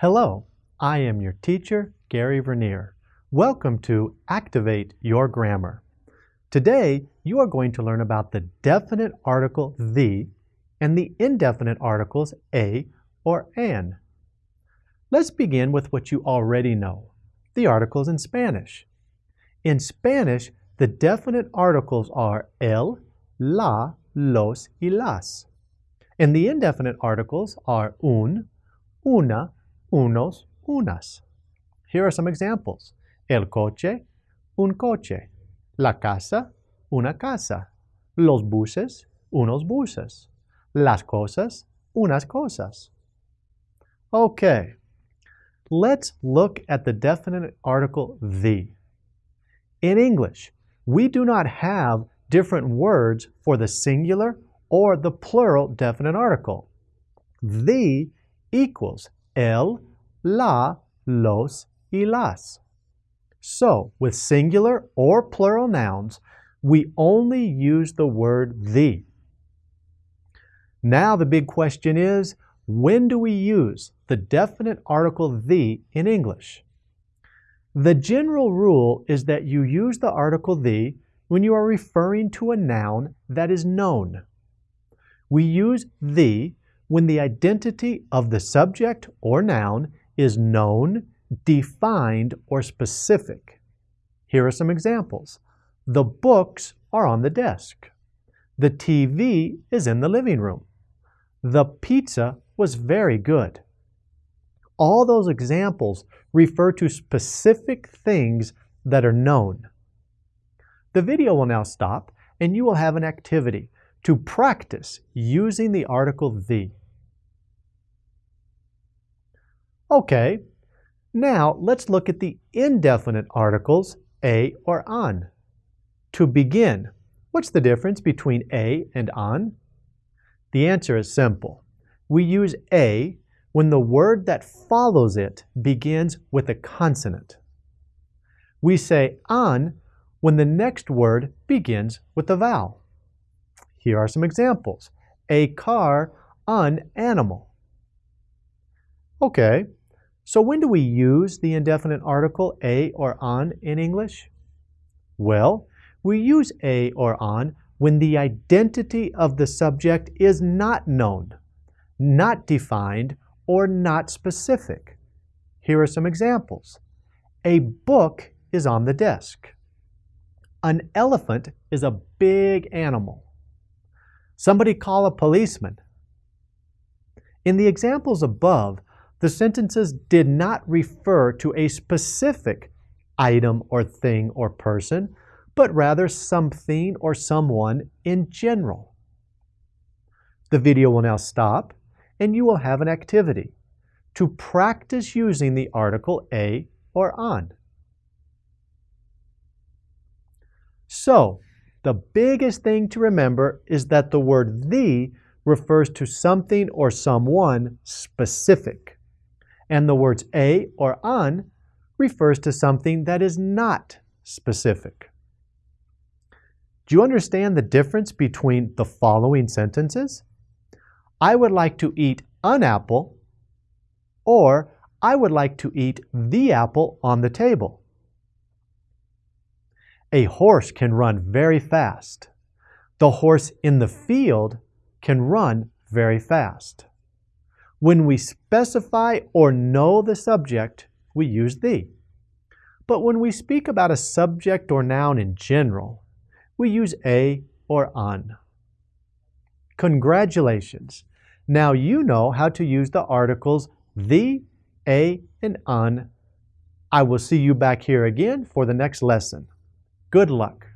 Hello, I am your teacher, Gary Vernier. Welcome to Activate Your Grammar. Today, you are going to learn about the definite article the and the indefinite articles a or an. Let's begin with what you already know, the articles in Spanish. In Spanish, the definite articles are el, la, los, y las. And the indefinite articles are un, una, unos, unas. Here are some examples. El coche, un coche. La casa, una casa. Los buses, unos buses. Las cosas, unas cosas. Okay, let's look at the definite article the. In English, we do not have different words for the singular or the plural definite article. The equals el, la, los, y las. So, with singular or plural nouns, we only use the word the. Now the big question is, when do we use the definite article the in English? The general rule is that you use the article the when you are referring to a noun that is known. We use the when the identity of the subject or noun is known, defined, or specific. Here are some examples. The books are on the desk. The TV is in the living room. The pizza was very good. All those examples refer to specific things that are known. The video will now stop and you will have an activity to practice using the article the. Okay, now let's look at the indefinite articles a or an. To begin, what's the difference between a and an? The answer is simple. We use a when the word that follows it begins with a consonant. We say an when the next word begins with a vowel. Here are some examples. A car, an animal. Okay, so when do we use the indefinite article a or an in English? Well, we use a or an when the identity of the subject is not known, not defined, or not specific. Here are some examples. A book is on the desk. An elephant is a big animal. Somebody call a policeman. In the examples above, the sentences did not refer to a specific item or thing or person, but rather something or someone in general. The video will now stop and you will have an activity to practice using the article a or an. So, the biggest thing to remember is that the word the refers to something or someone specific. And the words a or an refers to something that is not specific. Do you understand the difference between the following sentences? I would like to eat an apple or I would like to eat the apple on the table. A horse can run very fast. The horse in the field can run very fast. When we specify or know the subject, we use the. But when we speak about a subject or noun in general, we use a or an. Congratulations! Now you know how to use the articles the, a, and an. I will see you back here again for the next lesson. Good luck.